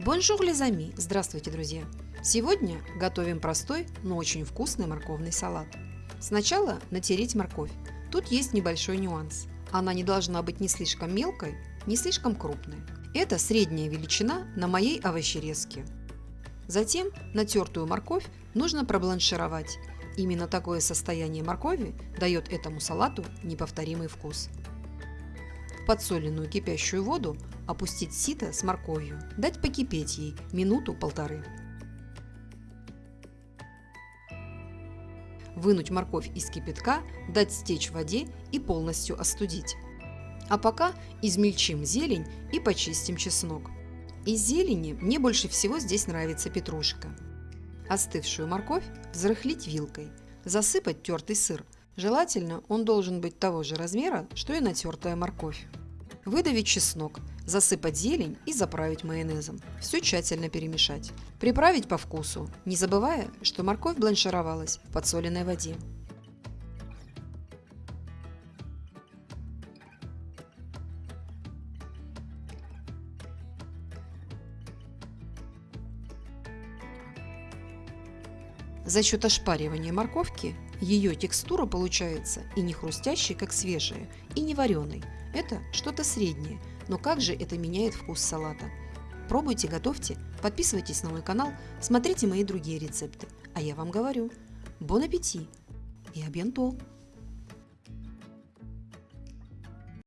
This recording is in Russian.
Bonjour les amis! Здравствуйте, друзья! Сегодня готовим простой, но очень вкусный морковный салат. Сначала натереть морковь. Тут есть небольшой нюанс. Она не должна быть ни слишком мелкой, ни слишком крупной. Это средняя величина на моей овощерезке. Затем натертую морковь нужно пробланшировать. Именно такое состояние моркови дает этому салату неповторимый вкус. Подсоленную кипящую воду опустить сито с морковью, дать покипеть ей минуту-полторы. Вынуть морковь из кипятка, дать стечь в воде и полностью остудить. А пока измельчим зелень и почистим чеснок. Из зелени мне больше всего здесь нравится петрушка. Остывшую морковь взрыхлить вилкой, засыпать тертый сыр. Желательно он должен быть того же размера, что и натертая морковь. Выдавить чеснок, засыпать зелень и заправить майонезом. Все тщательно перемешать. Приправить по вкусу, не забывая, что морковь бланшировалась в подсоленной воде. За счет ошпаривания морковки ее текстура получается и не хрустящей, как свежая, и не вареной. Это что-то среднее, но как же это меняет вкус салата? Пробуйте, готовьте, подписывайтесь на мой канал, смотрите мои другие рецепты. А я вам говорю, бон аппетит и абьянто!